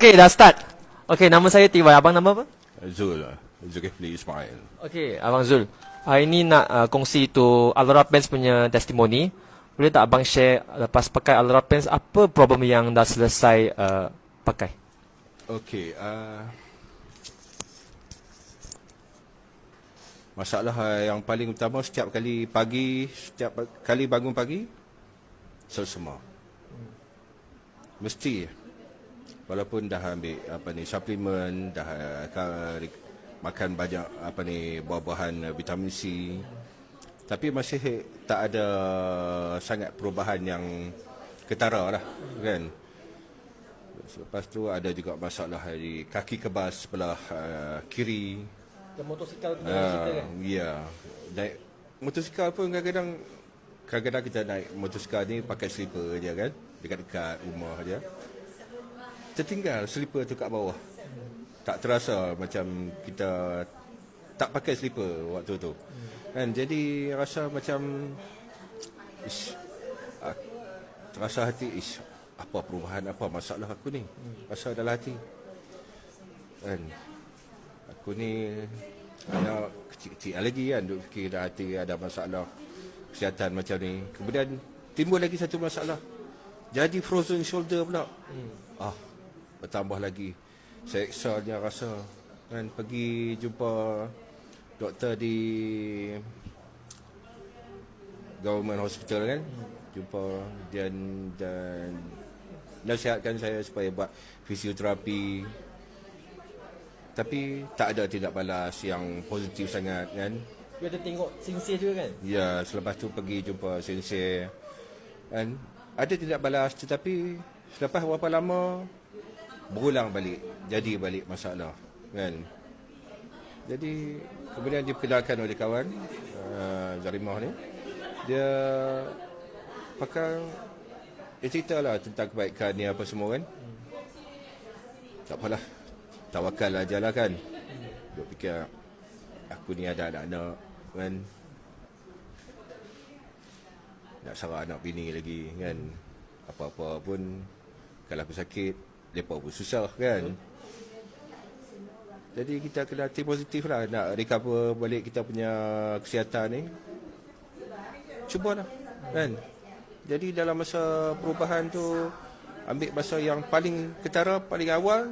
Okey, dah start. Okey, nama saya Tiwai. Abang nama apa? Zul Zulkifli Ismail Okey, Abang Zul. Hari ni nak uh, kongsi tu Alora Pens punya testimoni. Boleh tak abang share lepas pakai Alora Pens apa problem yang dah selesai uh, pakai? Okey uh, Masalah yang paling utama setiap kali pagi Setiap kali bangun pagi Selsema Mesti Walaupun dah ambil apa ni suplemen dah uh, makan banyak apa ni buah-buahan uh, vitamin C tapi masih tak ada sangat perubahan yang ketara lah kan Lepas tu ada juga masalah di kaki kebas sebelah uh, kiri. Yang motosikal punya uh, cerita kan? Ya. Naik motosikal pun kadang-kadang kadang-kadang kita naik motosikal ni pakai slipper je kan. Dekat-dekat rumah je. Tertinggal slipper tu kat bawah. Tak terasa macam kita tak pakai slipper waktu tu. Kan? Jadi rasa macam ish, uh, terasa hati ish, apa perubahan apa masalah aku ni? Rasa dalam hati. Kan? Aku ni anak kecil-kecil lagi kan duk fikir dah hati ada masalah kesihatan macam ni. Kemudian timbul lagi satu masalah. Jadi frozen shoulder pula. Hmm. ah bertambah lagi. Seksanya rasa kan pergi jumpa doktor di government hospital kan. Jumpa dan dan nasihatkan saya supaya buat fisioterapi. Tapi tak ada tindak balas yang positif sangat kan. Dia ada tengok sensei juga kan? Ya selepas tu pergi jumpa sensei kan? Ada tindak balas tetapi selepas berapa lama berulang balik jadi balik masalah kan jadi kemudian diperkenalkan oleh kawan uh, Zarimah ni dia pakai dia cerita lah tentang kebaikan ni apa semua kan. Tak apalah. Tawakal aja lah kan. Duk fikir aku ni ada anak-anak kan. Nak sarah anak bini lagi kan. Apa-apa pun kalau aku sakit, lepas pun susah kan. Jadi kita kena hati positif lah nak recover balik kita punya kesihatan ni. Cubalah kan. Jadi dalam masa perubahan tu ambil masa yang paling ketara, paling awal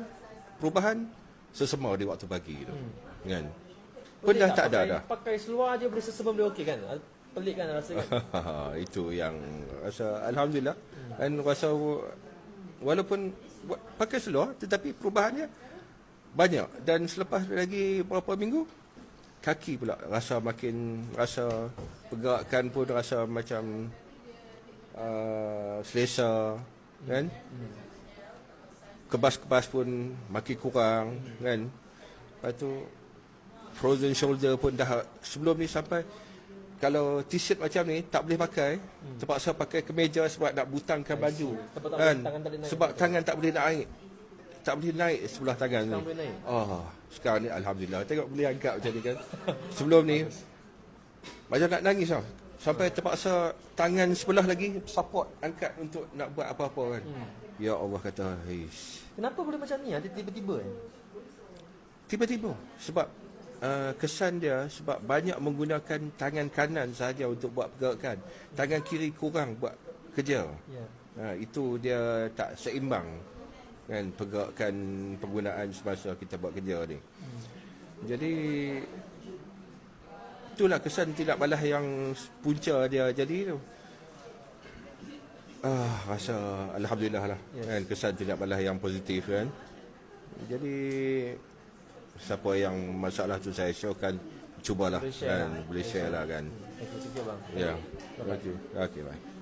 perubahan sesama di waktu pagi tu. Hmm. Kan? Pun dah tak, ada dah. Pakai seluar aja boleh sesama boleh okey kan? Pelik kan rasa kan? Itu yang rasa alhamdulillah. Hmm. Dan rasa walaupun pakai seluar tetapi perubahannya banyak. Dan selepas lagi beberapa minggu kaki pula rasa makin rasa pergerakan pun rasa macam uh, selesa kan? Kebas-kebas pun makin kurang kan? Lepas tu frozen shoulder pun dah sebelum ni sampai kalau t-shirt macam ni tak boleh pakai hmm. terpaksa pakai kemeja sebab nak butangkan baju kan tangan sebab tangan tak boleh naik tak boleh naik sebelah tangan sekarang ni naik. oh sekarang ni alhamdulillah tengok boleh angkat macam ni kan sebelum ni macam nak nangis lah Sampai terpaksa tangan sebelah lagi support angkat untuk nak buat apa-apa kan. Hmm. Ya Allah kata, "Hish." Kenapa boleh macam ni? Tiba-tiba kan? Tiba-tiba sebab uh, kesan dia sebab banyak menggunakan tangan kanan saja untuk buat pergerakan. Tangan kiri kurang buat kerja. Yeah. Uh, itu dia tak seimbang kan pergerakan penggunaan semasa kita buat kerja ni. Hmm. Jadi itulah kesan tidak balas yang punca dia jadi tu. Ah, rasa alhamdulillah lah yes. kan kesan tidak balas yang positif kan. Jadi siapa yang masalah tu saya syorkan cubalah boleh kan lah. boleh share lah kan. Okey, bang. Ya. Okey. Okey, bye.